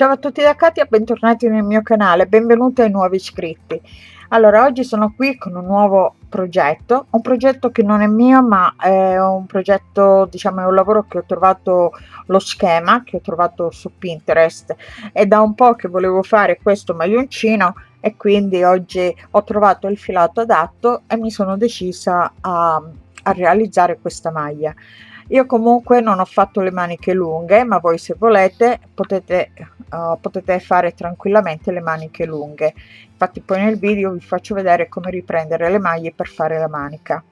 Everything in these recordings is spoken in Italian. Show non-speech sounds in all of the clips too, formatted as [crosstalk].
Ciao a tutti da Katia, bentornati nel mio canale, benvenuti ai nuovi iscritti. Allora, oggi sono qui con un nuovo progetto, un progetto che non è mio, ma è un progetto, diciamo, è un lavoro che ho trovato lo schema, che ho trovato su Pinterest. È da un po' che volevo fare questo maglioncino e quindi oggi ho trovato il filato adatto e mi sono decisa a, a realizzare questa maglia io comunque non ho fatto le maniche lunghe ma voi se volete potete uh, potete fare tranquillamente le maniche lunghe. Infatti poi nel video vi faccio vedere come riprendere le maglie per fare la manica.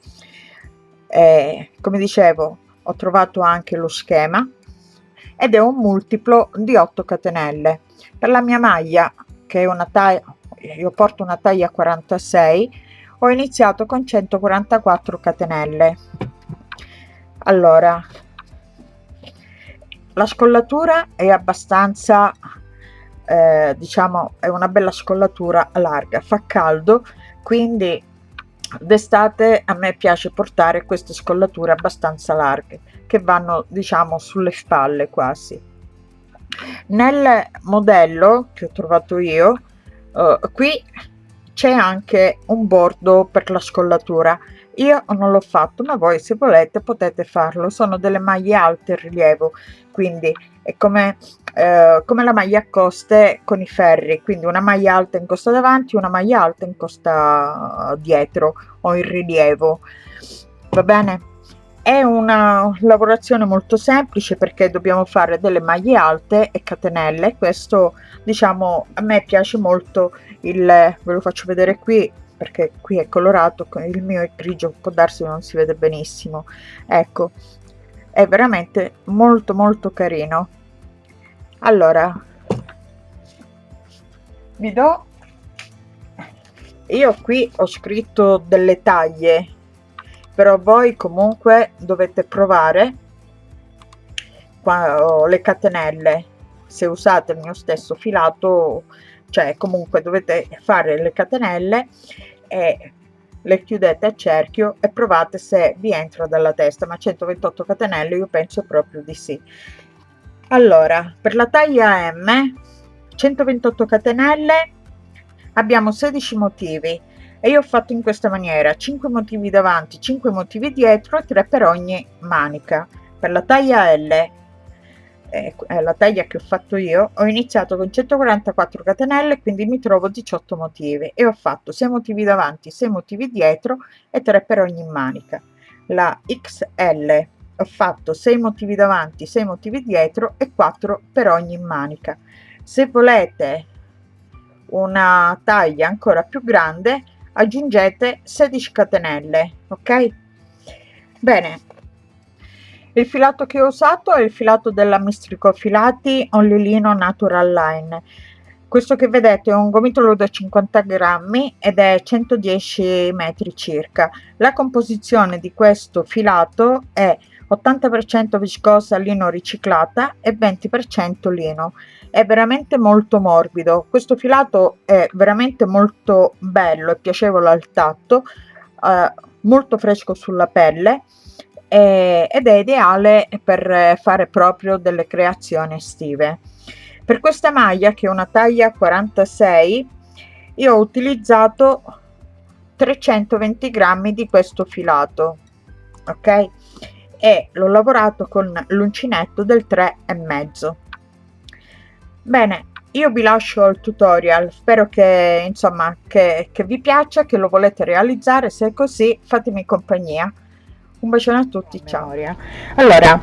Eh, come dicevo ho trovato anche lo schema ed è un multiplo di 8 catenelle. Per la mia maglia che è una taglia io porto una taglia 46 ho iniziato con 144 catenelle allora la scollatura è abbastanza eh, diciamo è una bella scollatura larga fa caldo quindi d'estate a me piace portare queste scollature abbastanza larghe che vanno diciamo sulle spalle quasi. Nel modello che ho trovato io eh, qui c'è anche un bordo per la scollatura io non l'ho fatto ma voi se volete potete farlo. Sono delle maglie alte in rilievo quindi è come, eh, come la maglia a coste con i ferri quindi una maglia alta in costa davanti una maglia alta in costa dietro o in rilievo. Va bene? È una lavorazione molto semplice perché dobbiamo fare delle maglie alte e catenelle. Questo diciamo a me piace molto il ve lo faccio vedere qui perché qui è colorato il mio è grigio può darsi non si vede benissimo. Ecco è veramente molto molto carino. Allora vi do io qui ho scritto delle taglie però voi comunque dovete provare le catenelle. Se usate il mio stesso filato cioè comunque dovete fare le catenelle e le chiudete a cerchio e provate se vi entra dalla testa ma 128 catenelle io penso proprio di sì. Allora per la taglia m 128 catenelle abbiamo 16 motivi e io ho fatto in questa maniera 5 motivi davanti 5 motivi dietro e 3 per ogni manica. Per la taglia l è la taglia che ho fatto io ho iniziato con 144 catenelle quindi mi trovo 18 motivi. E ho fatto 6 motivi davanti 6 motivi dietro e 3 per ogni manica. La xl ho fatto 6 motivi davanti 6 motivi dietro e 4 per ogni manica. Se volete una taglia ancora più grande aggiungete 16 catenelle ok? Bene il filato che ho usato è il filato della Mistrico Filati Only Lino Natural Line. Questo che vedete è un gomitolo da 50 grammi ed è 110 metri circa. La composizione di questo filato è 80% viscosa lino riciclata e 20% lino. È veramente molto morbido. Questo filato è veramente molto bello e piacevole al tatto, eh, molto fresco sulla pelle eh, ed è ideale per fare proprio delle creazioni estive. Per questa maglia che è una taglia 46 io ho utilizzato 320 grammi di questo filato ok? E l'ho lavorato con l'uncinetto del 3 e mezzo. Bene io vi lascio il tutorial. Spero che insomma che, che vi piaccia che lo volete realizzare. Se è così fatemi compagnia un bacione a tutti ciao. allora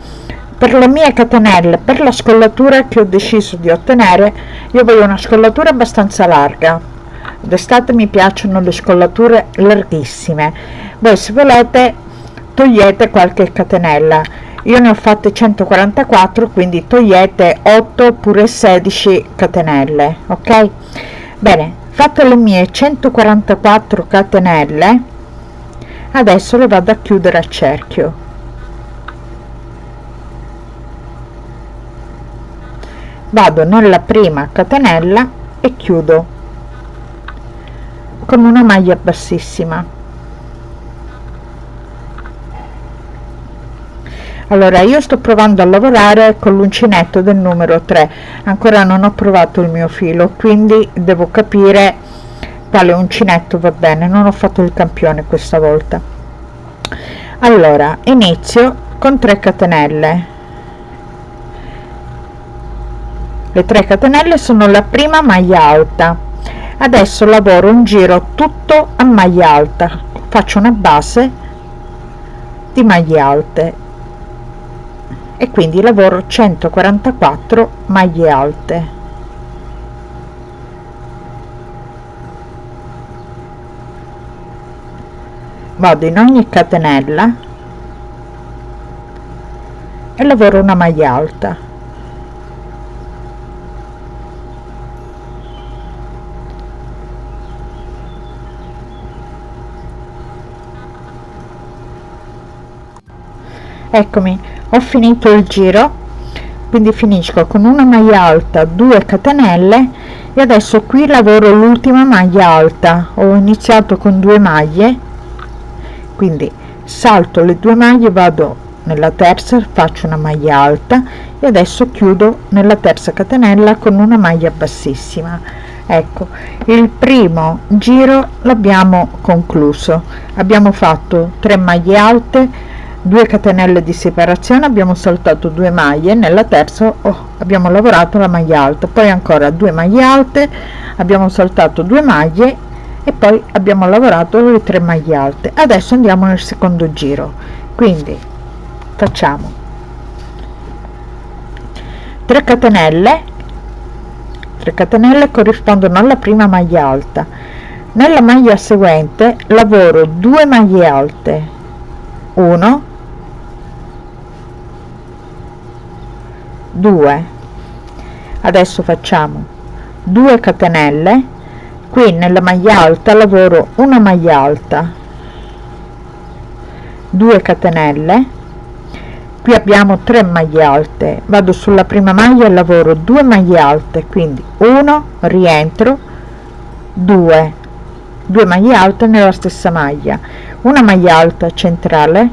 per le mie catenelle per la scollatura che ho deciso di ottenere io voglio una scollatura abbastanza larga. D'estate mi piacciono le scollature larghissime. Voi se volete togliete qualche catenella. Io ne ho fatte 144 quindi togliete 8 oppure 16 catenelle ok? Bene fatte le mie 144 catenelle adesso le vado a chiudere a cerchio. Vado nella prima catenella e chiudo con una maglia bassissima. Allora io sto provando a lavorare con l'uncinetto del numero 3 ancora non ho provato il mio filo quindi devo capire quale uncinetto va bene non ho fatto il campione questa volta. Allora inizio con 3 catenelle. Le 3 catenelle sono la prima maglia alta. Adesso lavoro un giro tutto a maglia alta. Faccio una base di maglie alte. E quindi lavoro 144 maglie alte vado in ogni catenella e lavoro una maglia alta. Eccomi ho finito il giro quindi finisco con una maglia alta 2 catenelle e adesso qui lavoro l'ultima maglia alta. Ho iniziato con due maglie quindi salto le due maglie vado nella terza faccio una maglia alta e adesso chiudo nella terza catenella con una maglia bassissima. Ecco il primo giro l'abbiamo concluso. Abbiamo fatto 3 maglie alte 2 catenelle di separazione abbiamo saltato due maglie nella terza oh, abbiamo lavorato la maglia alta. Poi ancora due maglie alte abbiamo saltato due maglie e poi abbiamo lavorato le tre maglie alte. Adesso andiamo nel secondo giro. Quindi facciamo. 3 catenelle. 3 catenelle corrispondono alla prima maglia alta. Nella maglia seguente lavoro 2 maglie alte. 1 2 adesso facciamo 2 catenelle qui nella maglia alta lavoro una maglia alta. 2 catenelle. Qui abbiamo 3 maglie alte. Vado sulla prima maglia e lavoro 2 maglie alte quindi 1 rientro 2 2 maglie alte nella stessa maglia. Una maglia alta centrale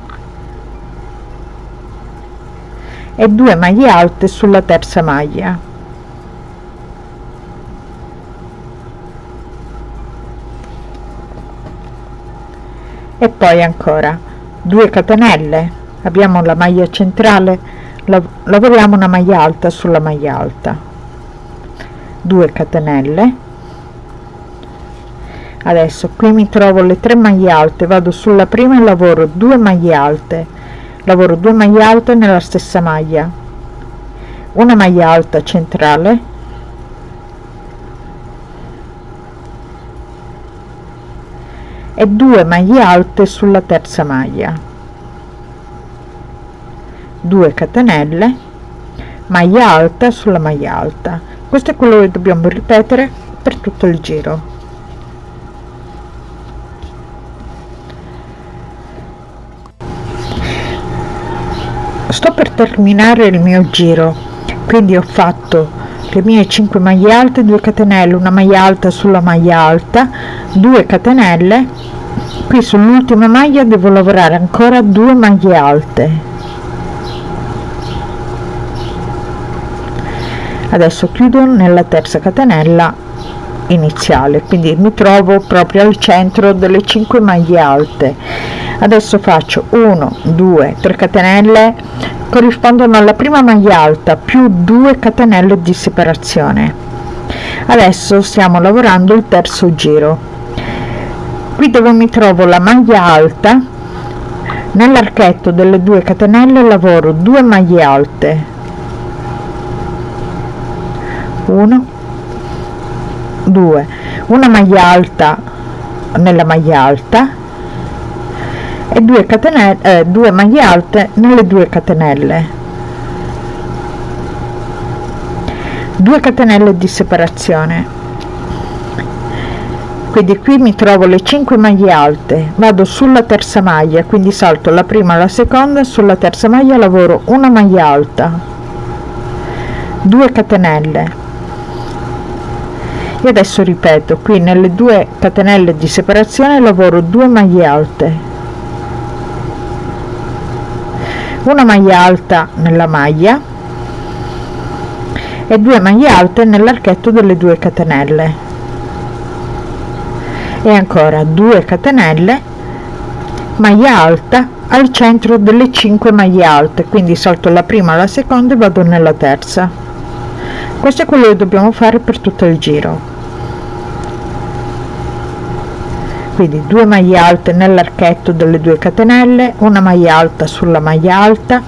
e 2 maglie alte sulla terza maglia e poi ancora 2 catenelle. Abbiamo la maglia centrale lavoriamo una maglia alta sulla maglia alta. 2 catenelle. Adesso qui mi trovo le tre maglie alte vado sulla prima e lavoro 2 maglie alte. Lavoro 2 maglie alte nella stessa maglia. Una maglia alta centrale e 2 maglie alte sulla terza maglia. 2 catenelle maglia alta sulla maglia alta. Questo è quello che dobbiamo ripetere per tutto il giro. Sto per terminare il mio giro. Quindi ho fatto le mie 5 maglie alte 2 catenelle una maglia alta sulla maglia alta 2 catenelle qui sull'ultima maglia devo lavorare ancora 2 maglie alte. Adesso chiudo nella terza catenella iniziale quindi mi trovo proprio al centro delle 5 maglie alte. Adesso faccio 1 2 3 catenelle corrispondono alla prima maglia alta più 2 catenelle di separazione. Adesso stiamo lavorando il terzo giro qui dove mi trovo la maglia alta nell'archetto delle 2 catenelle lavoro 2 maglie alte. 1 2 una maglia alta nella maglia alta e 2 catenelle eh, 2 maglie alte nelle 2 catenelle. 2 catenelle di separazione quindi qui mi trovo le 5 maglie alte vado sulla terza maglia quindi salto la prima la seconda sulla terza maglia lavoro una maglia alta. 2 catenelle. E adesso ripeto qui nelle due catenelle di separazione lavoro 2 maglie alte. Una maglia alta nella maglia e due maglie alte nell'archetto delle due catenelle e ancora 2 catenelle maglia alta al centro delle 5 maglie alte. Quindi salto la prima la seconda e vado nella terza. Questo è quello che dobbiamo fare per tutto il giro. Quindi 2 maglie alte nell'archetto delle 2 catenelle una maglia alta sulla maglia alta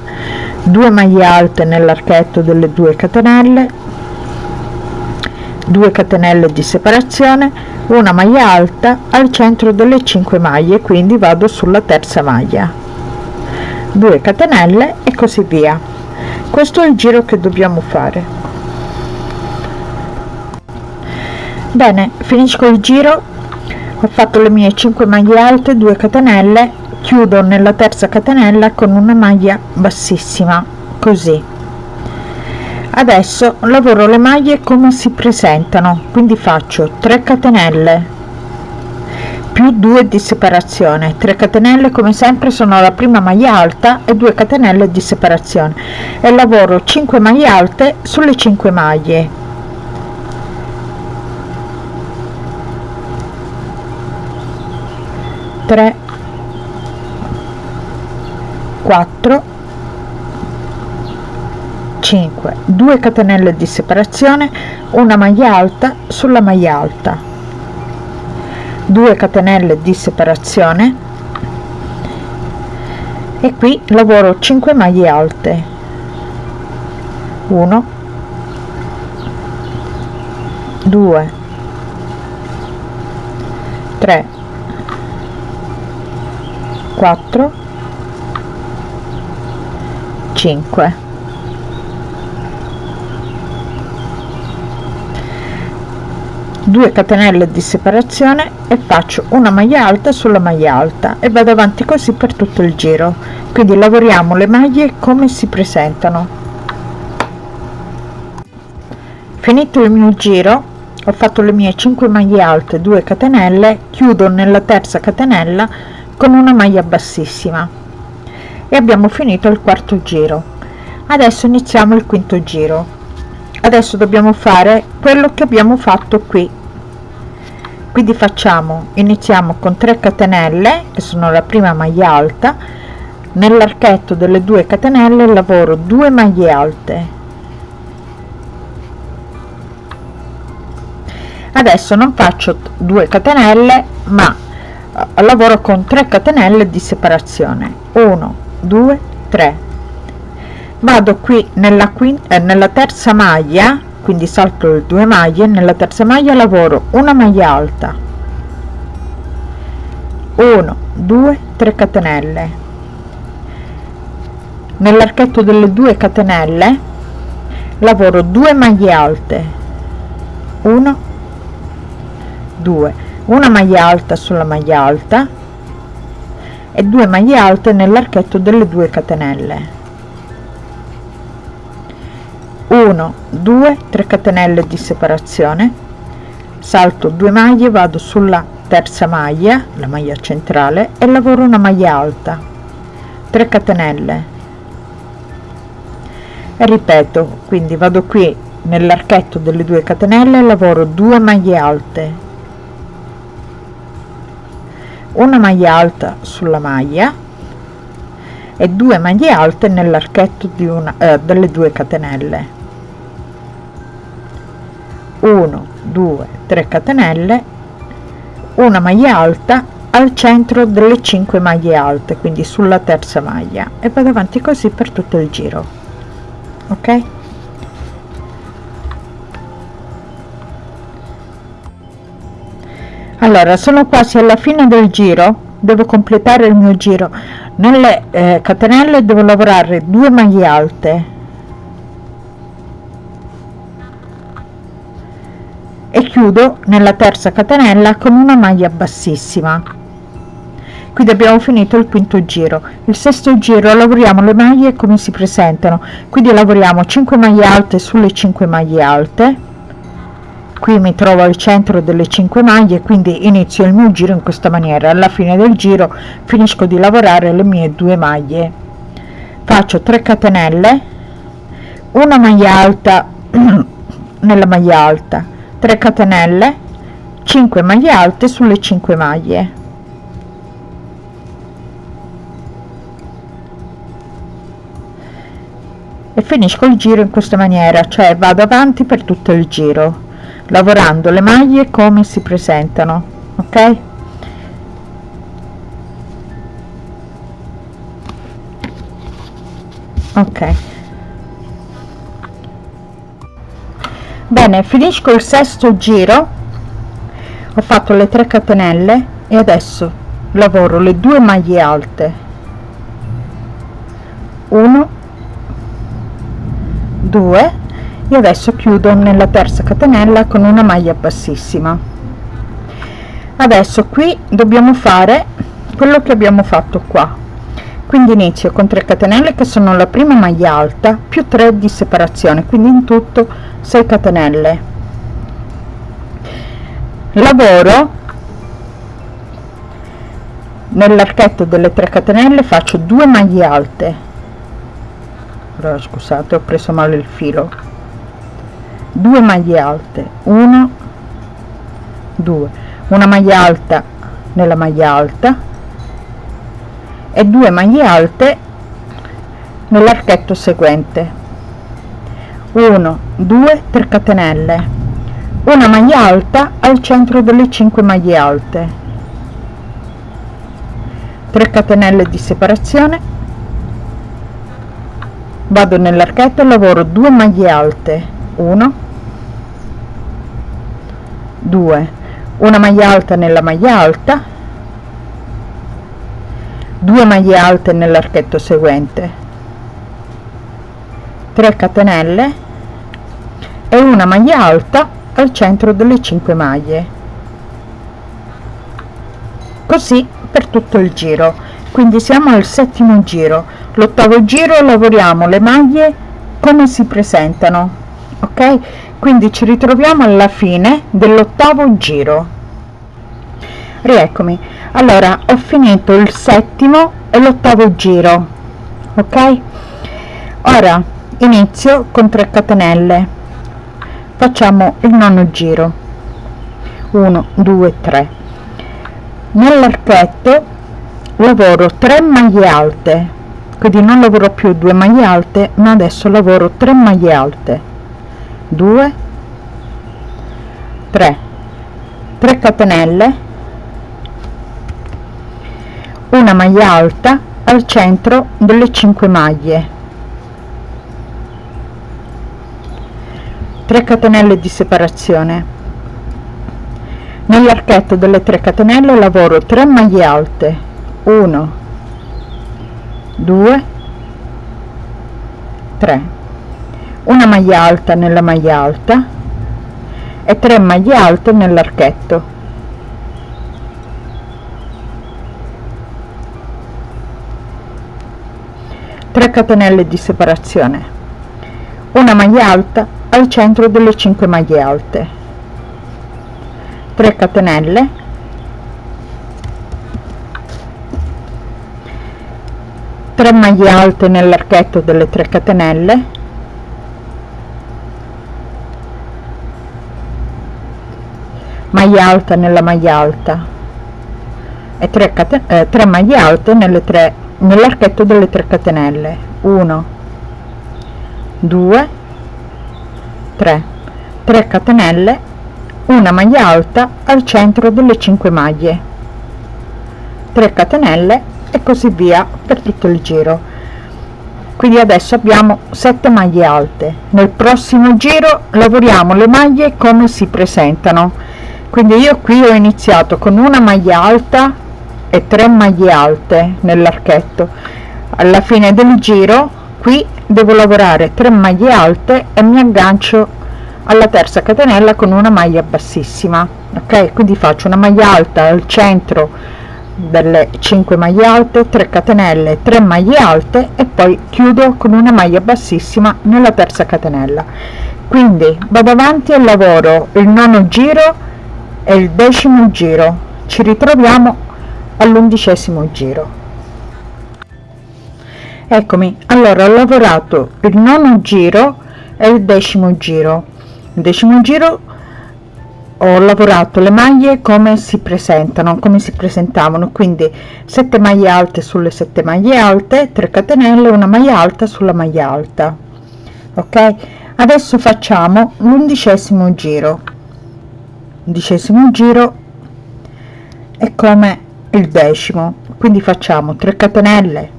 2 maglie alte nell'archetto delle 2 catenelle 2 catenelle di separazione una maglia alta al centro delle 5 maglie quindi vado sulla terza maglia. 2 catenelle e così via. Questo è il giro che dobbiamo fare. Bene finisco il giro. Ho fatto le mie 5 maglie alte 2 catenelle. Chiudo nella terza catenella con una maglia bassissima così adesso lavoro le maglie come si presentano quindi faccio 3 catenelle. Più 2 di separazione. 3 catenelle come sempre sono la prima maglia alta e 2 catenelle di separazione. E lavoro 5 maglie alte sulle 5 maglie. 3 4 5 2 catenelle di separazione una maglia alta sulla maglia alta. 2 catenelle di separazione. E qui lavoro 5 maglie alte. 1 2 3 4 5 2 catenelle di separazione e faccio una maglia alta sulla maglia alta e vado avanti così per tutto il giro. Quindi lavoriamo le maglie come si presentano. Finito il mio giro ho fatto le mie 5 maglie alte 2 catenelle chiudo nella terza catenella con una maglia bassissima. E abbiamo finito il quarto giro. Adesso iniziamo il quinto giro adesso dobbiamo fare quello che abbiamo fatto qui. Quindi facciamo iniziamo con 3 catenelle che sono la prima maglia alta. Nell'archetto delle due catenelle lavoro 2 maglie alte. Adesso non faccio 2 catenelle ma lavoro con 3 catenelle di separazione. 1 2 3 vado qui nella quinta eh, nella terza maglia quindi salto le due maglie nella terza maglia lavoro una maglia alta. 1 2 3 catenelle. Nell'archetto delle due catenelle lavoro 2 maglie alte. 1 2 una maglia alta sulla maglia alta e due maglie alte nell'archetto delle due catenelle 1 2 3 catenelle di separazione. Salto 2 maglie vado sulla terza maglia la maglia centrale e lavoro una maglia alta. 3 catenelle. E ripeto quindi vado qui nell'archetto delle due catenelle lavoro 2 maglie alte. Una maglia alta sulla maglia e due maglie alte nell'archetto di una eh, delle due catenelle 1 2 3 catenelle una maglia alta al centro delle 5 maglie alte quindi sulla terza maglia e vado avanti così per tutto il giro ok? Allora sono quasi alla fine del giro devo completare il mio giro. Nelle eh, catenelle devo lavorare due maglie alte e chiudo nella terza catenella con una maglia bassissima. Quindi abbiamo finito il quinto giro. Il sesto giro lavoriamo le maglie come si presentano. Quindi lavoriamo 5 maglie alte sulle 5 maglie alte. Qui mi trovo al centro delle 5 maglie quindi inizio il mio giro in questa maniera. Alla fine del giro finisco di lavorare le mie due maglie. Faccio 3 catenelle una maglia alta [clears throat] nella maglia alta 3 catenelle 5 maglie alte sulle 5 maglie. E finisco il giro in questa maniera cioè vado avanti per tutto il giro lavorando le maglie come si presentano ok? Ok bene finisco il sesto giro. Ho fatto le 3 catenelle e adesso lavoro le due maglie alte. 1 2 e adesso chiudo nella terza catenella con una maglia bassissima. Adesso qui dobbiamo fare quello che abbiamo fatto qua quindi inizio con 3 catenelle che sono la prima maglia alta più 3 di separazione quindi in tutto 6 catenelle. Lavoro nell'archetto delle 3 catenelle faccio 2 maglie alte. Allora scusate ho preso male il filo. 2 maglie alte 1 2 una maglia alta nella maglia alta e 2 maglie alte nell'archetto seguente. 1 2 3 catenelle. Una maglia alta al centro delle 5 maglie alte. 3 catenelle di separazione. Vado nell'archetto e lavoro 2 maglie alte. 1 2 una maglia alta nella maglia alta 2 maglie alte nell'archetto seguente 3 catenelle e una maglia alta al centro delle 5 maglie. Così per tutto il giro. Quindi siamo al settimo giro. L'ottavo giro lavoriamo le maglie come si presentano ok? Quindi ci ritroviamo alla fine dell'ottavo giro rieccomi. Allora ho finito il settimo e l'ottavo giro ok? Ora inizio con 3 catenelle. Facciamo il nono giro. 1 2 3 nell'archetto lavoro 3 maglie alte. Quindi non lavoro più 2 maglie alte ma adesso lavoro 3 maglie alte. 2 3 3 catenelle una maglia alta al centro delle 5 maglie. 3 catenelle di separazione. Nell'archetto delle 3 catenelle lavoro 3 maglie alte. 1 2 3 una maglia alta nella maglia alta e 3 maglie alte nell'archetto tre catenelle di separazione una maglia alta al centro delle 5 maglie alte 3 catenelle 3 maglie alte nell'archetto delle 3 catenelle maglia alta nella maglia alta e 3, eh, 3 maglie alte nelle 3 nell'archetto delle 3 catenelle. 1 2 3 3 catenelle una maglia alta al centro delle 5 maglie. 3 catenelle e così via per tutto il giro. Quindi adesso abbiamo 7 maglie alte. Nel prossimo giro lavoriamo le maglie come si presentano. Quindi io qui ho iniziato con una maglia alta e 3 maglie alte nell'archetto. Alla fine del giro qui devo lavorare 3 maglie alte e mi aggancio alla terza catenella con una maglia bassissima ok? Quindi faccio una maglia alta al centro delle 5 maglie alte 3 catenelle 3 maglie alte e poi chiudo con una maglia bassissima nella terza catenella. Quindi vado avanti e lavoro il nono giro e il decimo giro. Ci ritroviamo all'undicesimo giro. Eccomi allora ho lavorato il nono giro e il decimo giro. Il decimo giro ho lavorato le maglie come si presentano come si presentavano. Quindi 7 maglie alte sulle 7 maglie alte 3 catenelle una maglia alta sulla maglia alta. Ok? Adesso facciamo l'undicesimo giro. Undicesimo giro è come il decimo. Quindi facciamo 3 catenelle.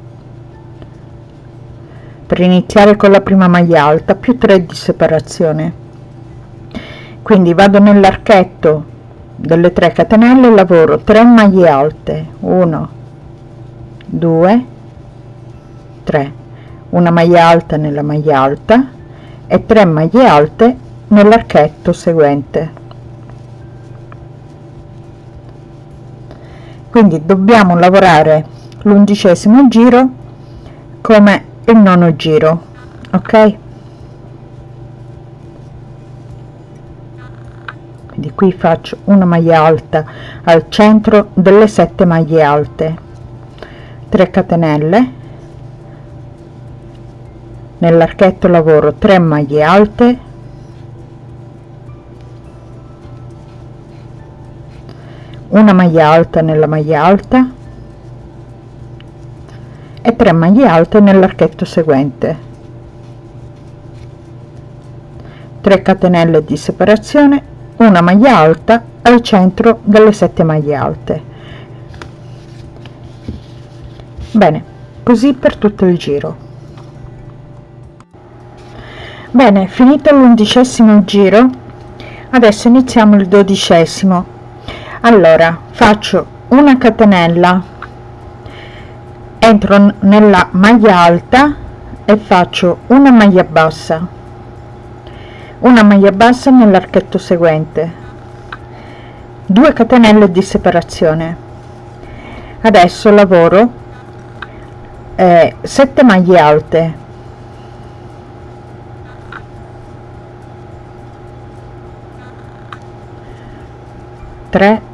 Per iniziare con la prima maglia alta più 3 di separazione. Quindi vado nell'archetto delle 3 catenelle lavoro 3 maglie alte. 1 2 3 una maglia alta nella maglia alta e 3 maglie alte nell'archetto seguente quindi dobbiamo lavorare l'undicesimo giro come il nono giro ok? Quindi qui faccio una maglia alta al centro delle sette maglie alte. 3 catenelle. Nell'archetto lavoro 3 maglie alte una maglia alta nella maglia alta e 3 maglie alte nell'archetto seguente. 3 catenelle di separazione una maglia alta al centro delle sette maglie alte. Bene così per tutto il giro. Bene finito l'undicesimo giro adesso iniziamo il dodicesimo allora faccio una catenella. Entro nella maglia alta e faccio una maglia bassa. Una maglia bassa nell'archetto seguente. 2 catenelle di separazione. Adesso lavoro eh, 7 maglie alte. Tre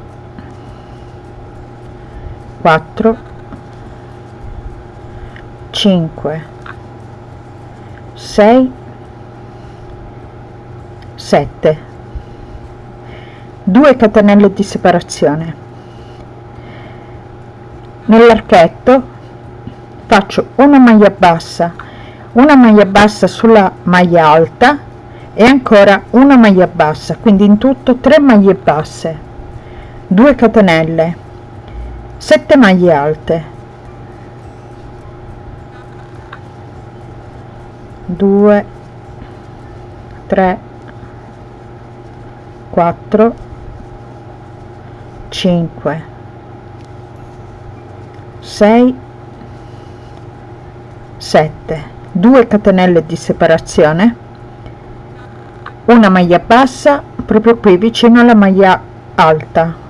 quattro cinque sei 7 2 catenelle di separazione. Nell'archetto faccio una maglia bassa una maglia bassa sulla maglia alta e ancora una maglia bassa quindi in tutto 3 maglie basse. 2 catenelle 7 maglie alte. 2 3 4 5 6 7 2 catenelle di separazione. Una maglia bassa proprio qui vicino alla maglia alta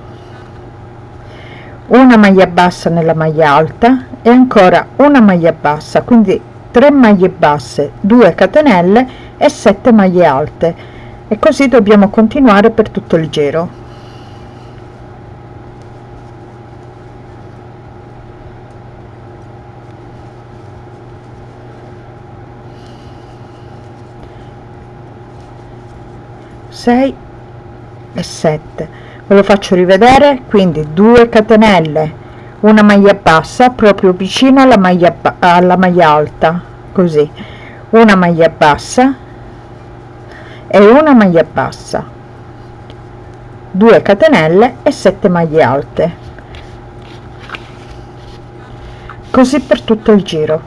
una maglia bassa nella maglia alta e ancora una maglia bassa quindi 3 maglie basse 2 catenelle e 7 maglie alte. E così dobbiamo continuare per tutto il giro. E 7 ve lo faccio rivedere quindi 2 catenelle una maglia bassa proprio vicino alla maglia alla maglia alta così. Una maglia bassa e una maglia bassa. 2 catenelle e 7 maglie alte. Così per tutto il giro.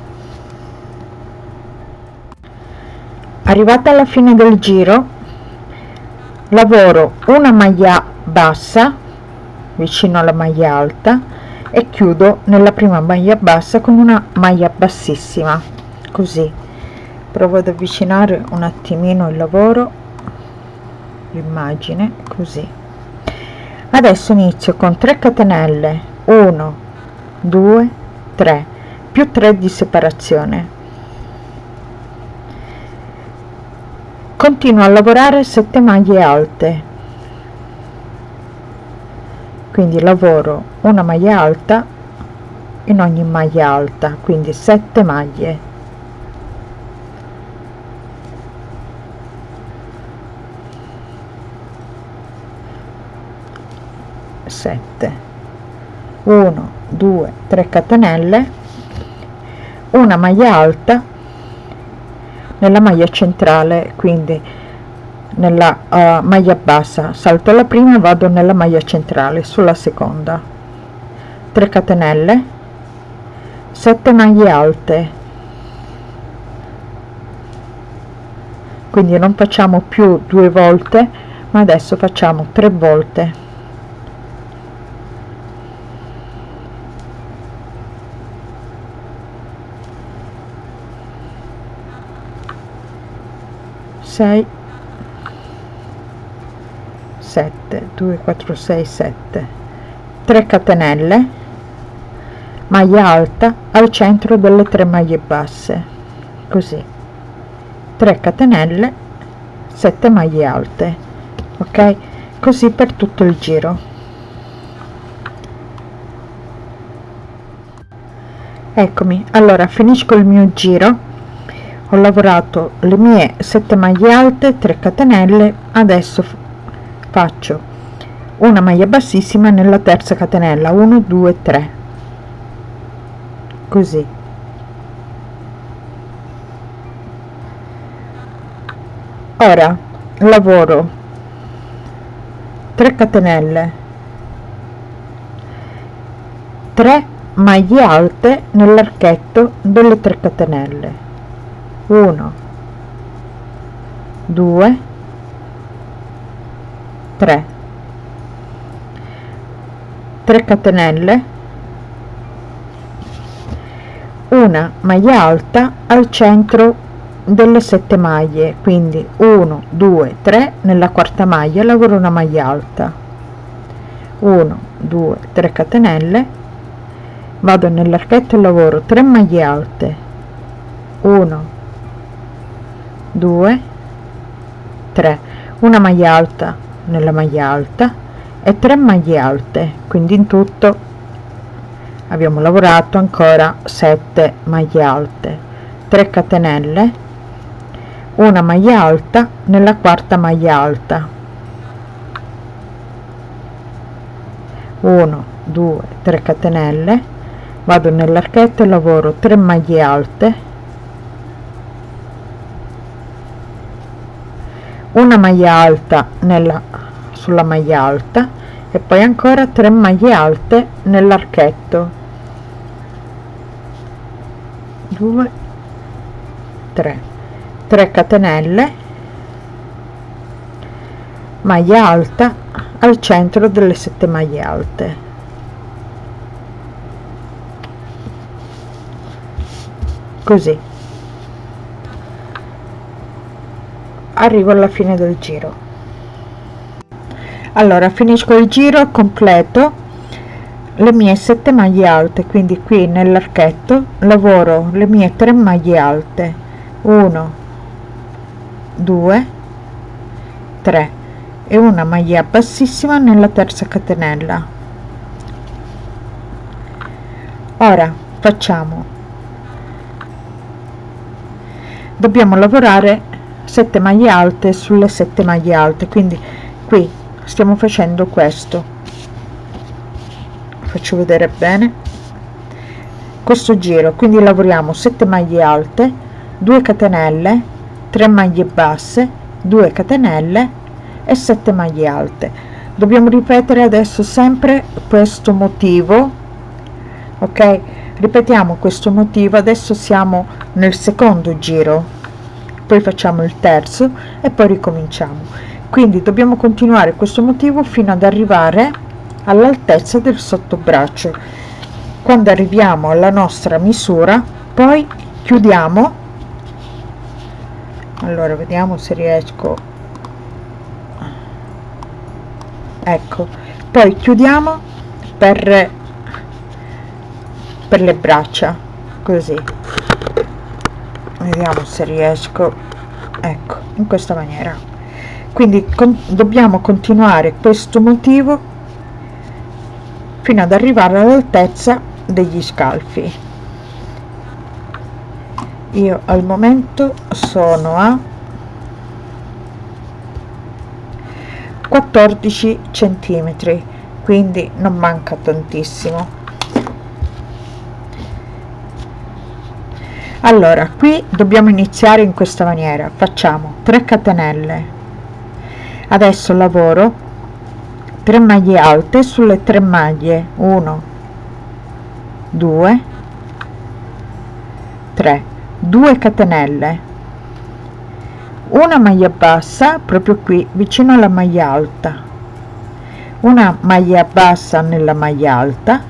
Arrivata alla fine del giro lavoro una maglia bassa vicino alla maglia alta e chiudo nella prima maglia bassa con una maglia bassissima così. Provo ad avvicinare un attimino il lavoro l'immagine così. Adesso inizio con 3 catenelle 1 2 3 più 3 di separazione. Continuo a lavorare 7 maglie alte quindi lavoro una maglia alta in ogni maglia alta quindi 7 maglie. 7 1 2 3 catenelle. Una maglia alta nella maglia centrale quindi nella uh, maglia bassa. Salto la prima e vado nella maglia centrale sulla seconda. 3 catenelle. 7 maglie alte. Quindi non facciamo più due volte ma adesso facciamo tre volte. 6 7 2 4 6 7 3 catenelle maglia alta al centro delle tre maglie basse. Così. 3 catenelle 7 maglie alte. Ok? Così per tutto il giro. Eccomi. Allora finisco il mio giro. Ho lavorato le mie 7 maglie alte 3 catenelle. Adesso faccio. Una maglia bassissima nella terza catenella 1 2 3 così. Ora lavoro. 3 catenelle. 3 maglie alte nell'archetto delle 3 catenelle. 1 2 3 3 catenelle. Una maglia alta al centro delle sette maglie quindi 1 2 3 nella quarta maglia lavoro una maglia alta. 1 2 3 catenelle. Vado nell'archetto e lavoro 3 maglie alte. 1 2 3 una maglia alta nella maglia alta e 3 maglie alte quindi in tutto abbiamo lavorato ancora 7 maglie alte 3 catenelle una maglia alta nella quarta maglia alta. 1 2 3 catenelle vado nell'archetto e lavoro 3 maglie alte una maglia alta nella sulla maglia alta e poi ancora 3 maglie alte nell'archetto. 2 3 3 catenelle. Maglia alta al centro delle 7 maglie alte. Così arrivo alla fine del giro. Allora finisco il giro completo le mie 7 maglie alte quindi qui nell'archetto lavoro le mie 3 maglie alte. 1 2 3 e una maglia bassissima nella terza catenella. Ora facciamo. Dobbiamo lavorare 7 maglie alte sulle 7 maglie alte. Quindi qui stiamo facendo questo. Faccio vedere bene. Questo giro quindi lavoriamo 7 maglie alte 2 catenelle 3 maglie basse 2 catenelle e 7 maglie alte. Dobbiamo ripetere adesso sempre questo motivo ok? Ripetiamo questo motivo. Adesso siamo nel secondo giro poi facciamo il terzo e poi ricominciamo. Quindi dobbiamo continuare questo motivo fino ad arrivare all'altezza del sottobraccio. Quando arriviamo alla nostra misura poi chiudiamo. Allora vediamo se riesco. Ecco poi chiudiamo per per le braccia così vediamo se riesco. Ecco in questa maniera. Quindi con, dobbiamo continuare questo motivo fino ad arrivare all'altezza degli scalfi. Io al momento sono a 14 centimetri quindi non manca tantissimo allora qui dobbiamo iniziare in questa maniera. Facciamo 3 catenelle. Adesso lavoro 3 maglie alte sulle 3 maglie. 1 2 3 2 catenelle. Una maglia bassa proprio qui vicino alla maglia alta. Una maglia bassa nella maglia alta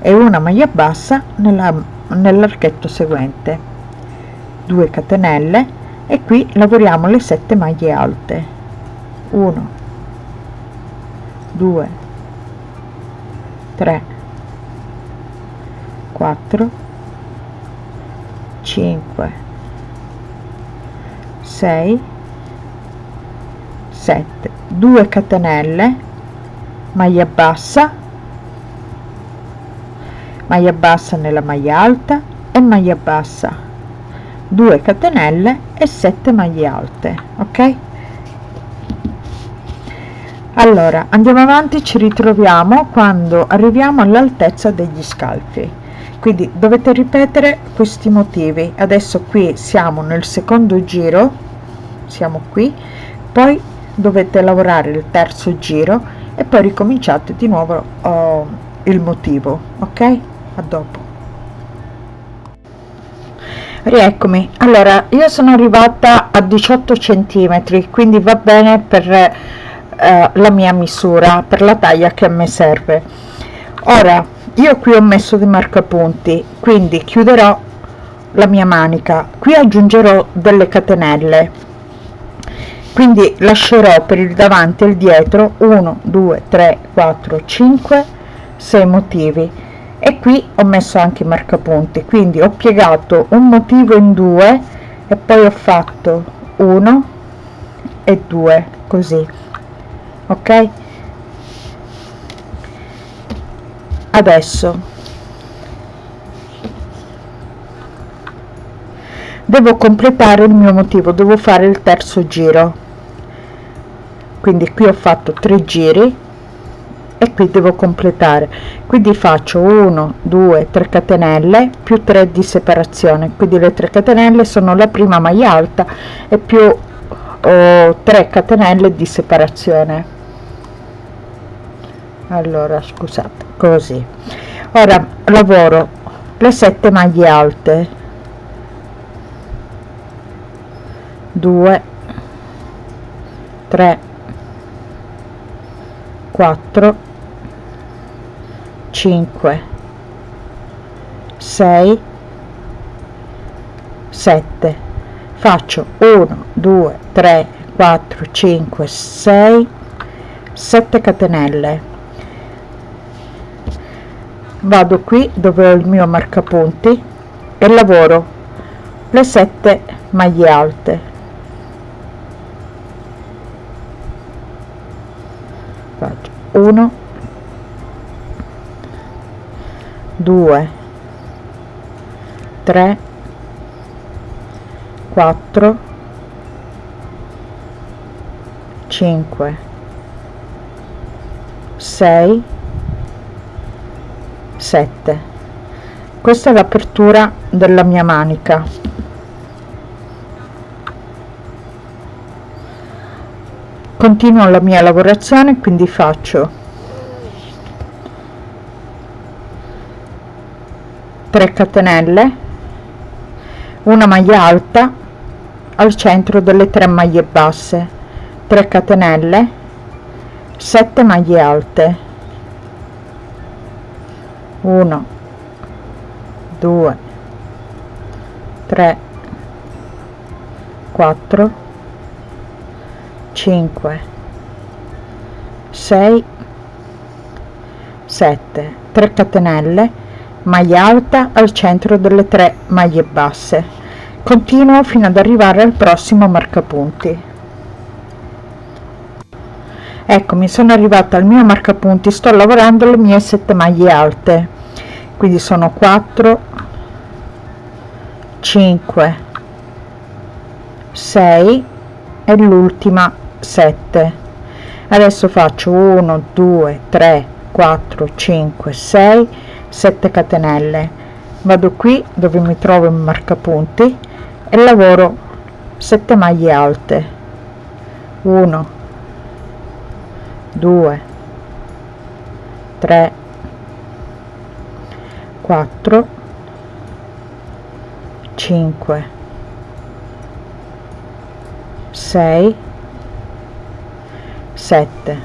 e una maglia bassa nell'archetto seguente. 2 catenelle e qui lavoriamo le 7 maglie alte. 1 2 3 4 5 6 7 2 catenelle maglia bassa maglia bassa nella maglia alta e maglia bassa. 2 catenelle e 7 maglie alte ok? Allora andiamo avanti ci ritroviamo quando arriviamo all'altezza degli scalfi. Quindi dovete ripetere questi motivi. Adesso qui siamo nel secondo giro siamo qui poi dovete lavorare il terzo giro e poi ricominciate di nuovo oh, il motivo ok a dopo. Rieccomi. Allora io sono arrivata a 18 centimetri quindi va bene per eh, la mia misura per la taglia che a me serve. Ora io qui ho messo dei marcapunti quindi chiuderò la mia manica. Qui aggiungerò delle catenelle. Quindi lascerò per il davanti e il dietro 1 2 3 4 5 6 motivi e qui ho messo anche i marcapunti quindi ho piegato un motivo in due e poi ho fatto 1 e 2 così. Ok? Adesso. Devo completare il mio motivo devo fare il terzo giro. Quindi qui ho fatto tre giri e qui devo completare. Quindi faccio 1 2 3 catenelle più 3 di separazione. Quindi le 3 catenelle sono la prima maglia alta e più oh, 3 catenelle di separazione. Allora scusate così. Ora lavoro le 7 maglie alte. 2 3 4 5 6 7 faccio 1 2 3 4 5 6 7 catenelle. Vado qui dove ho il mio marcapunti e lavoro le 7 maglie alte. Faccio 1 2 3 4 5 6 7 questa è l'apertura della mia manica. Continuo la mia lavorazione quindi faccio 3 catenelle una maglia alta al centro delle tre maglie basse 3 catenelle 7 maglie alte. 1 2 3 4 5 6 7 3 catenelle maglia alta al centro delle tre maglie basse. Continuo fino ad arrivare al prossimo marcapunti. Ecco mi sono arrivata al mio marcapunti sto lavorando le mie 7 maglie alte. Quindi sono 4 5 6 e l'ultima 7 adesso faccio 1 2 3 4 5 6 7 catenelle. Vado qui dove mi trovo in marcapunti e lavoro 7 maglie alte. 1 2 3 4 5 6 7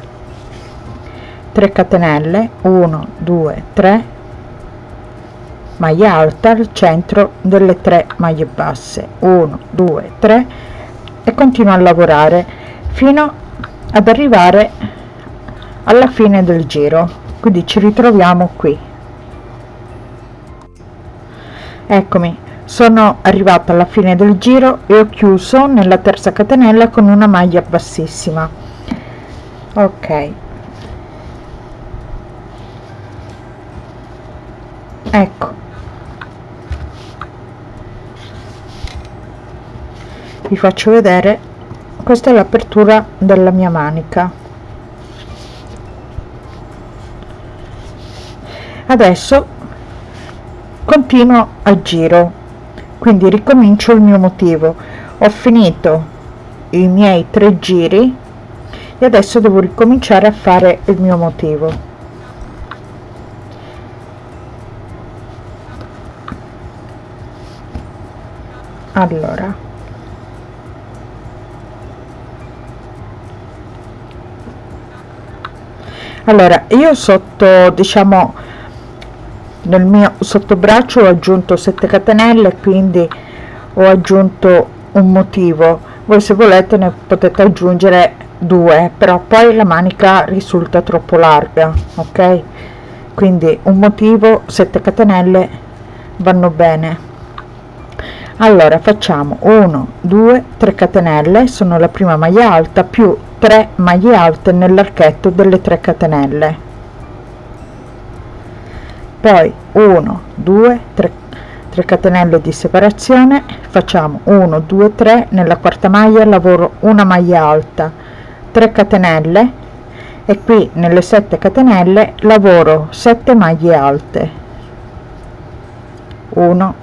3 catenelle. 1 2 3 maglia alta al centro delle 3 maglie basse. 1 2 3 e continuo a lavorare fino ad arrivare alla fine del giro. Quindi ci ritroviamo qui. Eccomi sono arrivata alla fine del giro e ho chiuso nella terza catenella con una maglia bassissima. Ok. Ecco vi faccio vedere. Questa è l'apertura della mia manica. Adesso continuo a giro quindi ricomincio il mio motivo. Ho finito i miei tre giri e adesso devo ricominciare a fare il mio motivo. Allora allora io sotto diciamo nel mio sottobraccio ho aggiunto 7 catenelle quindi ho aggiunto un motivo. Voi se volete ne potete aggiungere due però poi la manica risulta troppo larga ok? Quindi un motivo 7 catenelle vanno bene allora facciamo 1 2 3 catenelle sono la prima maglia alta più 3 maglie alte nell'archetto delle 3 catenelle. Poi 1 2 3 3 catenelle di separazione facciamo 1 2 3 nella quarta maglia lavoro una maglia alta 3 catenelle e qui nelle 7 catenelle lavoro 7 maglie alte. 1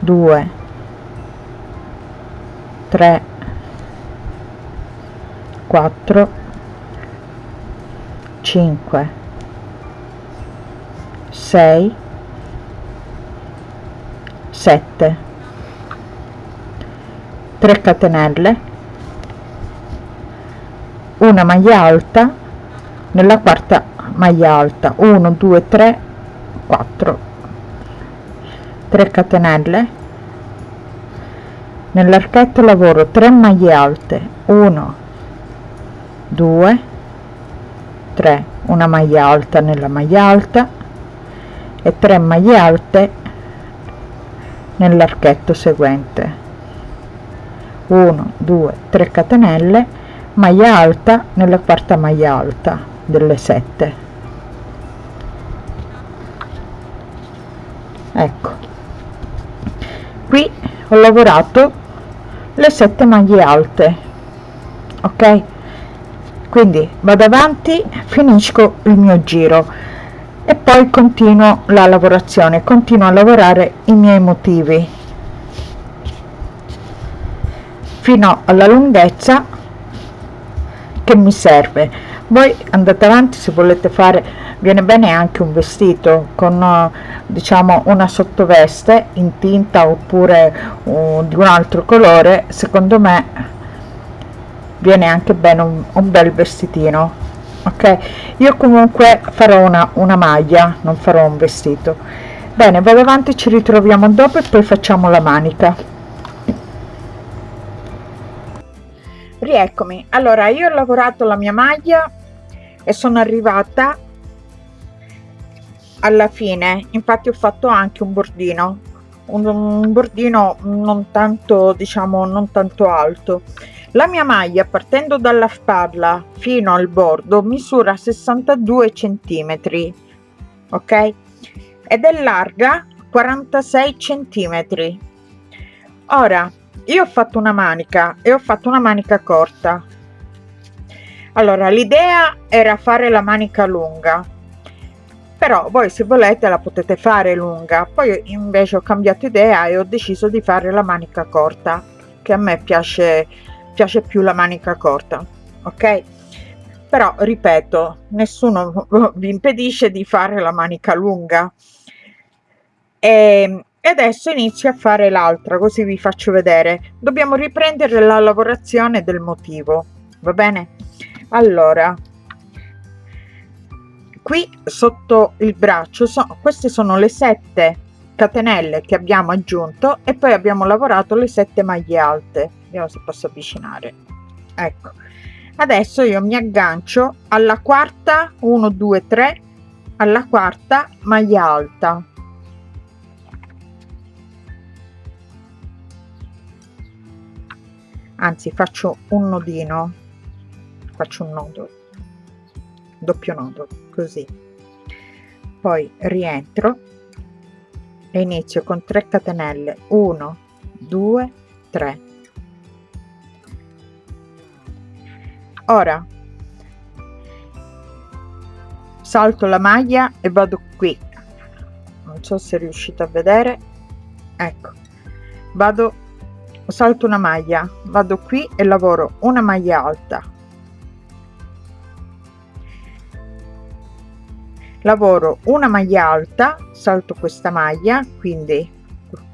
2 3 4 5 6 7 3 catenelle. Una maglia alta nella quarta maglia alta. 1 2 3 4 3 catenelle. Nell'archetto lavoro 3 maglie alte 1 2 3 una maglia alta nella maglia alta e 3 maglie alte nell'archetto seguente. 1 2 3 catenelle maglia alta nella quarta maglia alta delle 7 ecco qui ho lavorato le 7 maglie alte ok? Quindi vado avanti finisco il mio giro e poi continuo la lavorazione continuo a lavorare i miei motivi. Fino alla lunghezza che mi serve voi andate avanti se volete fare viene bene anche un vestito con diciamo una sottoveste in tinta oppure uh, di un altro colore secondo me viene anche bene un, un bel vestitino ok? Io comunque farò una, una maglia non farò un vestito. Bene vado avanti ci ritroviamo dopo e poi facciamo la manica. Rieccomi. Allora io ho lavorato la mia maglia e sono arrivata alla fine. Infatti ho fatto anche un bordino un, un bordino non tanto diciamo non tanto alto. La mia maglia partendo dalla spalla fino al bordo misura 62 centimetri ok? Ed è larga 46 centimetri. Ora io ho fatto una manica e ho fatto una manica corta allora l'idea era fare la manica lunga però voi se volete la potete fare lunga. Poi invece ho cambiato idea e ho deciso di fare la manica corta che a me piace piace più la manica corta ok? Però ripeto nessuno [laughs] vi impedisce di fare la manica lunga. E, ehm, e adesso inizio a fare l'altra così vi faccio vedere. Dobbiamo riprendere la lavorazione del motivo va bene allora qui sotto il braccio so, queste sono le sette catenelle che abbiamo aggiunto e poi abbiamo lavorato le sette maglie alte. Vediamo se posso avvicinare. Ecco. Adesso io mi aggancio alla quarta 1 2 3 alla quarta maglia alta. Anzi faccio un nodino faccio un nodo. Doppio nodo così. Poi rientro e inizio con 3 catenelle. 1 2 3 ora salto la maglia e vado qui. Non so se riuscite a vedere. Ecco vado salto una maglia vado qui e lavoro una maglia alta lavoro una maglia alta salto questa maglia quindi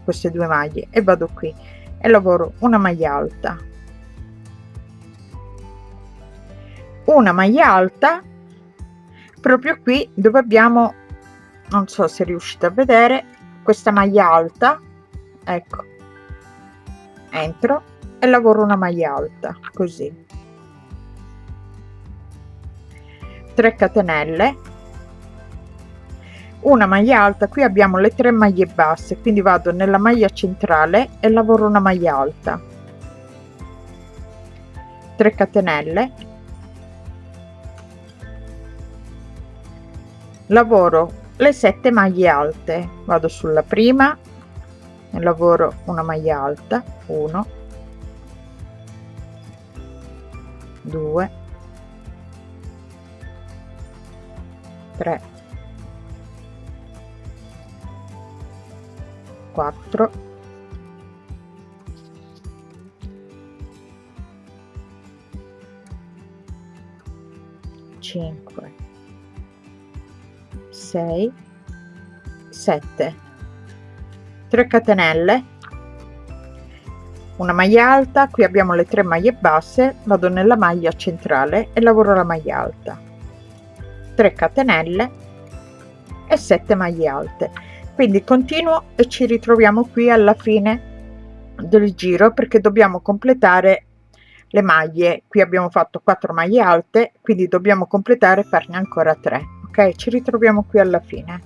queste due maglie e vado qui e lavoro una maglia alta. Una maglia alta proprio qui dove abbiamo non so se riuscite a vedere questa maglia alta ecco entro e lavoro una maglia alta così. 3 catenelle una maglia alta qui abbiamo le tre maglie basse quindi vado nella maglia centrale e lavoro una maglia alta. 3 catenelle. Lavoro le sette maglie alte vado sulla prima e lavoro una maglia alta 1 2 3 4 5 6 7 3 catenelle. Una maglia alta. Qui abbiamo le tre maglie basse. Vado nella maglia centrale e lavoro la maglia alta. 3 catenelle e 7 maglie alte quindi continuo e ci ritroviamo qui alla fine del giro perché dobbiamo completare le maglie. Qui abbiamo fatto 4 maglie alte quindi dobbiamo completare farne ancora 3 ok ci ritroviamo qui alla fine.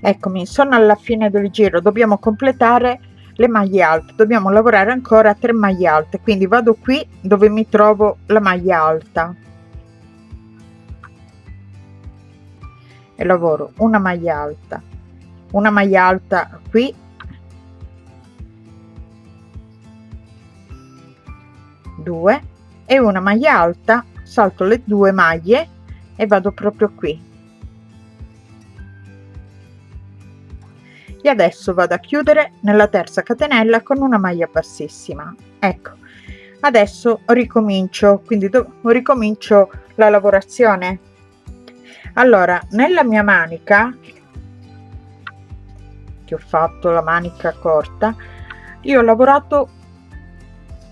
Eccomi sono alla fine del giro. Dobbiamo completare le maglie alte. Dobbiamo lavorare ancora 3 maglie alte. Quindi vado qui dove mi trovo la maglia alta e lavoro una maglia alta. Una maglia alta qui. Due. E una maglia alta salto le due maglie e vado proprio qui. E adesso vado a chiudere nella terza catenella con una maglia bassissima. Ecco adesso ricomincio quindi ricomincio la lavorazione allora nella mia manica che ho fatto la manica corta io ho lavorato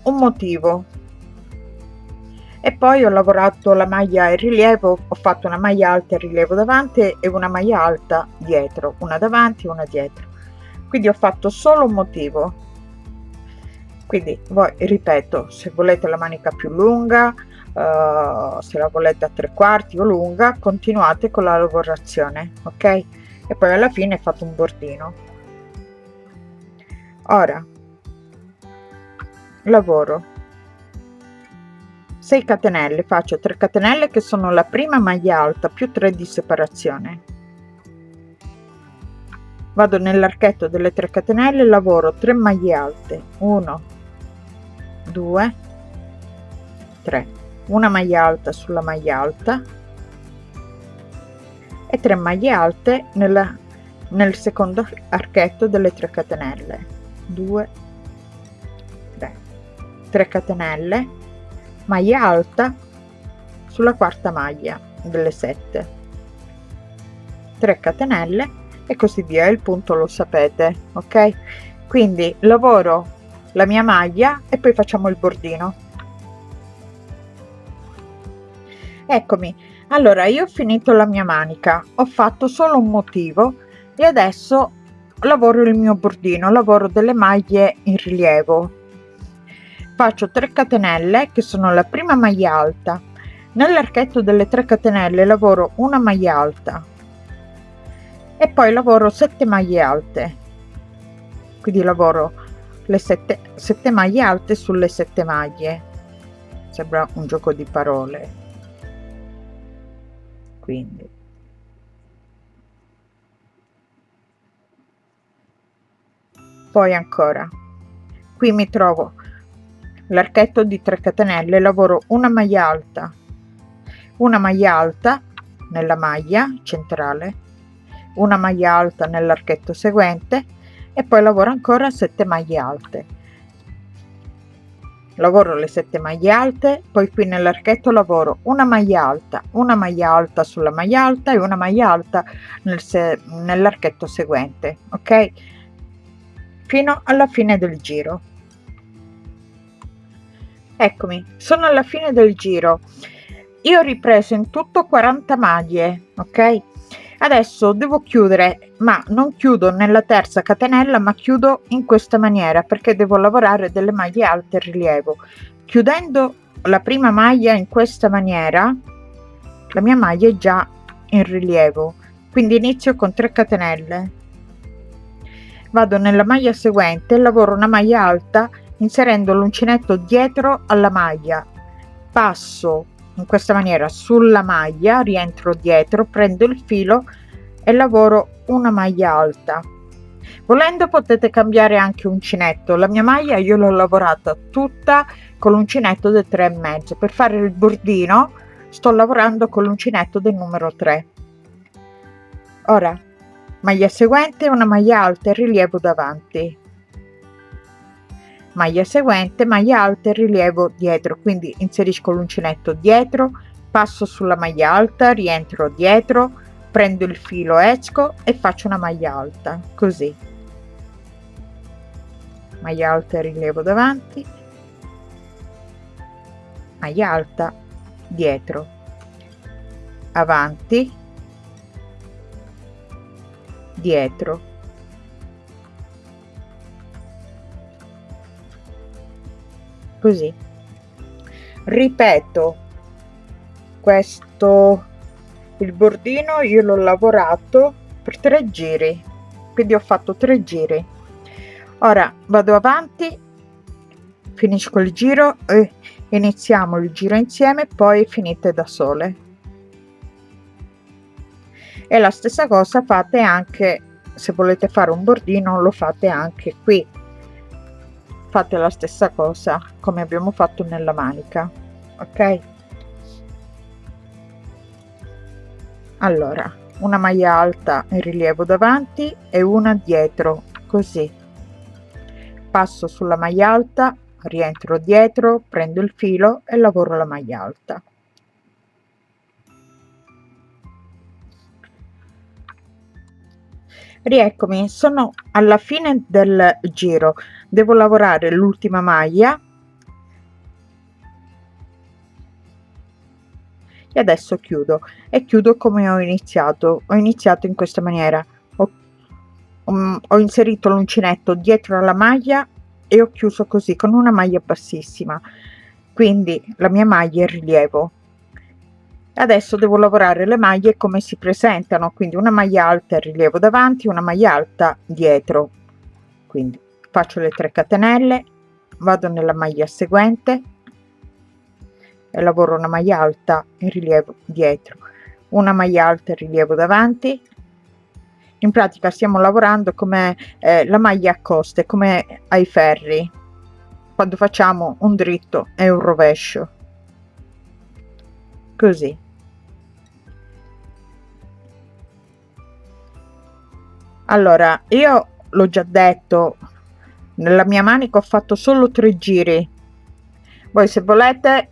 un motivo. E poi ho lavorato la maglia in rilievo ho fatto una maglia alta in rilievo davanti e una maglia alta dietro una davanti e una dietro. Quindi ho fatto solo un motivo. Quindi voi ripeto se volete la manica più lunga uh, se la volete a tre quarti o lunga continuate con la lavorazione ok? E poi alla fine fatto un bordino. Ora lavoro. 6 catenelle faccio 3 catenelle che sono la prima maglia alta più 3 di separazione. Vado nell'archetto delle 3 catenelle lavoro 3 maglie alte. 1 2 3 una maglia alta sulla maglia alta e 3 maglie alte nella, nel secondo archetto delle 3 catenelle. 2 3 3 catenelle maglia alta sulla quarta maglia delle 7 3 catenelle e così via il punto lo sapete ok? Quindi lavoro la mia maglia e poi facciamo il bordino eccomi. Allora io ho finito la mia manica ho fatto solo un motivo e adesso lavoro il mio bordino lavoro delle maglie in rilievo. Faccio 3 catenelle che sono la prima maglia alta. Nell'archetto delle 3 catenelle lavoro una maglia alta. E poi lavoro 7 maglie alte. Quindi lavoro le 7, 7 maglie alte sulle 7 maglie. Sembra un gioco di parole quindi. Poi ancora qui mi trovo l'archetto di 3 catenelle lavoro una maglia alta una maglia alta nella maglia centrale una maglia alta nell'archetto seguente e poi lavoro ancora 7 maglie alte lavoro le 7 maglie alte poi qui nell'archetto lavoro una maglia alta una maglia alta sulla maglia alta e una maglia alta nel se nell'archetto seguente ok? Fino alla fine del giro. Eccomi sono alla fine del giro. Io ho ripreso in tutto 40 maglie ok adesso devo chiudere ma non chiudo nella terza catenella ma chiudo in questa maniera perché devo lavorare delle maglie alte rilievo. Chiudendo la prima maglia in questa maniera la mia maglia è già in rilievo. Quindi inizio con 3 catenelle. Vado nella maglia seguente lavoro una maglia alta inserendo l'uncinetto dietro alla maglia. Passo in questa maniera sulla maglia rientro dietro prendo il filo e lavoro una maglia alta. Volendo potete cambiare anche uncinetto la mia maglia io l'ho lavorata tutta con l'uncinetto del 3 e mezzo. Per fare il bordino sto lavorando con l'uncinetto del numero 3 ora maglia seguente una maglia alta e rilievo davanti maglia seguente maglia alta e rilievo dietro quindi inserisco l'uncinetto dietro passo sulla maglia alta rientro dietro prendo il filo esco e faccio una maglia alta così. Maglia alta e rilievo davanti. Maglia alta dietro. Avanti. Dietro così. Ripeto questo il bordino io l'ho lavorato per tre giri quindi ho fatto tre giri. Ora vado avanti finisco il giro e iniziamo il giro insieme poi finite da sole. E la stessa cosa fate anche se volete fare un bordino lo fate anche qui fate la stessa cosa come abbiamo fatto nella manica ok? Allora una maglia alta in rilievo davanti e una dietro così. Passo sulla maglia alta rientro dietro prendo il filo e lavoro la maglia alta. Rieccomi sono alla fine del giro devo lavorare l'ultima maglia. E adesso chiudo. E chiudo come ho iniziato. Ho iniziato in questa maniera. Ho, um, ho inserito l'uncinetto dietro alla maglia e ho chiuso così con una maglia bassissima. Quindi la mia maglia è rilievo. Adesso devo lavorare le maglie come si presentano. Quindi una maglia alta e rilievo davanti una maglia alta dietro. Quindi faccio le 3 catenelle vado nella maglia seguente e lavoro una maglia alta in rilievo dietro una maglia alta in rilievo davanti. In pratica stiamo lavorando come eh, la maglia a coste come ai ferri quando facciamo un dritto e un rovescio. Così. Allora io l'ho già detto nella mia manica ho fatto solo tre giri. Voi se volete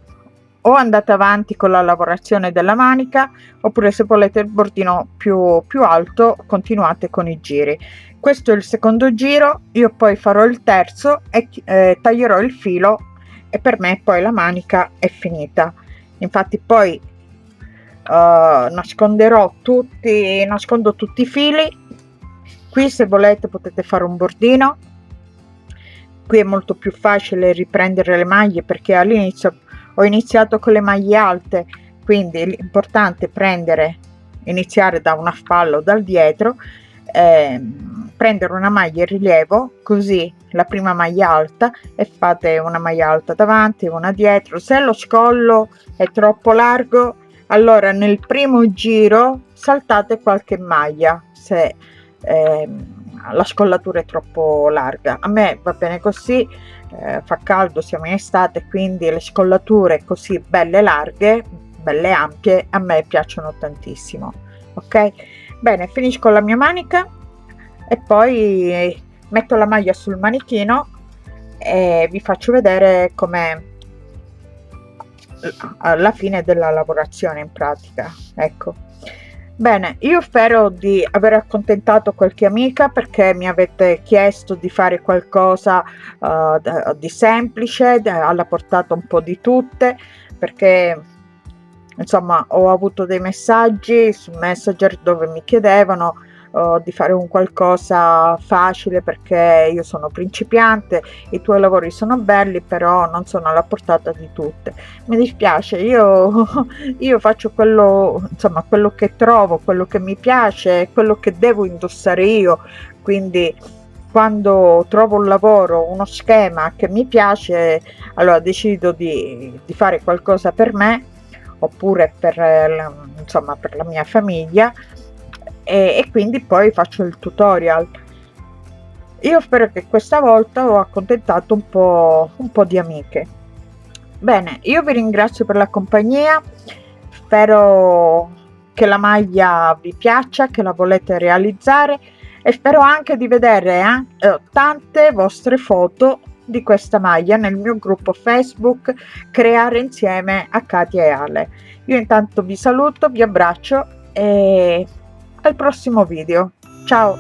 o andate avanti con la lavorazione della manica oppure se volete il bordino più più alto continuate con i giri. Questo è il secondo giro io poi farò il terzo e eh, taglierò il filo e per me poi la manica è finita. Infatti poi uh, nasconderò tutti nascondo tutti i fili. Qui se volete potete fare un bordino qui è molto più facile riprendere le maglie perché all'inizio ho iniziato con le maglie alte quindi l'importante è prendere iniziare da una spalla o dal dietro eh, prendere una maglia in rilievo così la prima maglia alta e fate una maglia alta davanti una dietro. Se lo scollo è troppo largo allora nel primo giro saltate qualche maglia se eh, la scollatura è troppo larga. A me va bene così eh, fa caldo siamo in estate quindi le scollature così belle larghe belle ampie a me piacciono tantissimo ok? Bene finisco la mia manica e poi metto la maglia sul manichino e vi faccio vedere come alla fine della lavorazione in pratica ecco Bene, io spero di aver accontentato qualche amica perché mi avete chiesto di fare qualcosa uh, di semplice, alla portata un po' di tutte, perché insomma ho avuto dei messaggi su Messenger dove mi chiedevano uh, di fare un qualcosa facile perché io sono principiante, i tuoi lavori sono belli però non sono alla portata di tutte. Mi dispiace, io, [laughs] io faccio quello, insomma, quello che trovo, quello che mi piace, quello che devo indossare io, quindi quando trovo un lavoro, uno schema che mi piace, allora decido di, di fare qualcosa per me oppure per, insomma, per la mia famiglia e, e quindi poi faccio il tutorial. Io spero che questa volta ho accontentato un po un po di amiche. Bene io vi ringrazio per la compagnia. Spero che la maglia vi piaccia che la volete realizzare. E spero anche di vedere eh, tante vostre foto di questa maglia nel mio gruppo facebook creare insieme a Katia e Ale. Io intanto vi saluto vi abbraccio e al prossimo video. Ciao